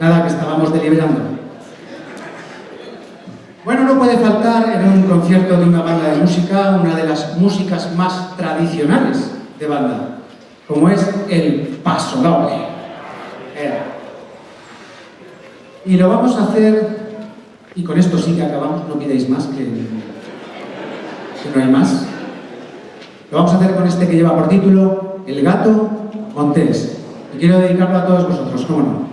Nada, que estábamos deliberando. Bueno, no puede faltar en un concierto de una banda de música una de las músicas más tradicionales de banda, como es el paso doble. Y lo vamos a hacer, y con esto sí que acabamos, no pidáis más que que no hay más. Lo vamos a hacer con este que lleva por título El gato Montés. Y quiero dedicarlo a todos vosotros, ¿cómo no?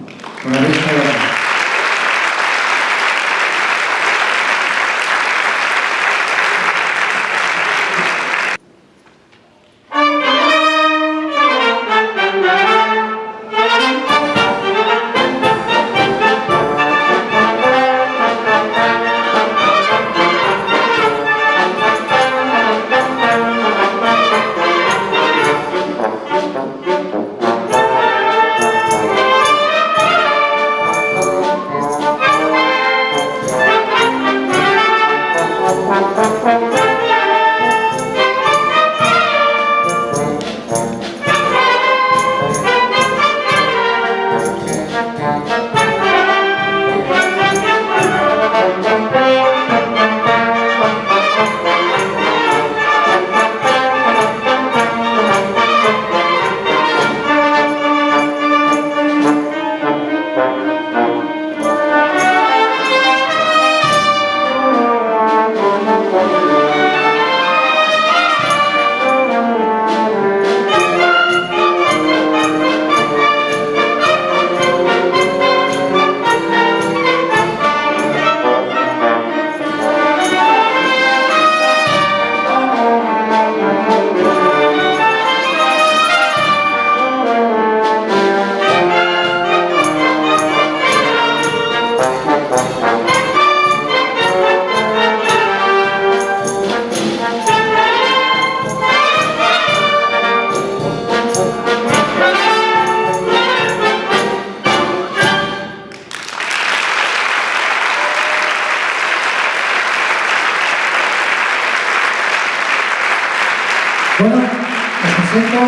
Presento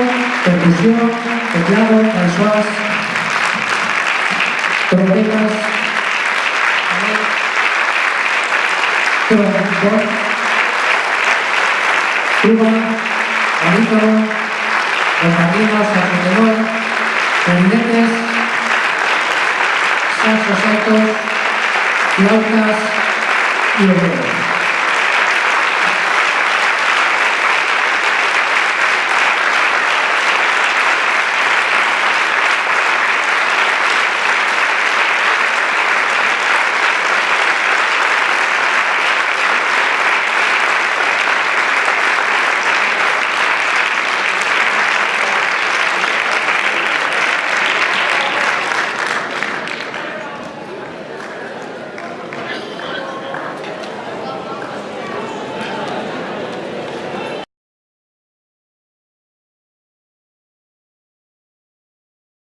percusión, teclado, calzuas, trompetas, trombón, tuba, barítono, bambalinas, saxo tenor, clarinetes, saxos altos, flautas y oboe.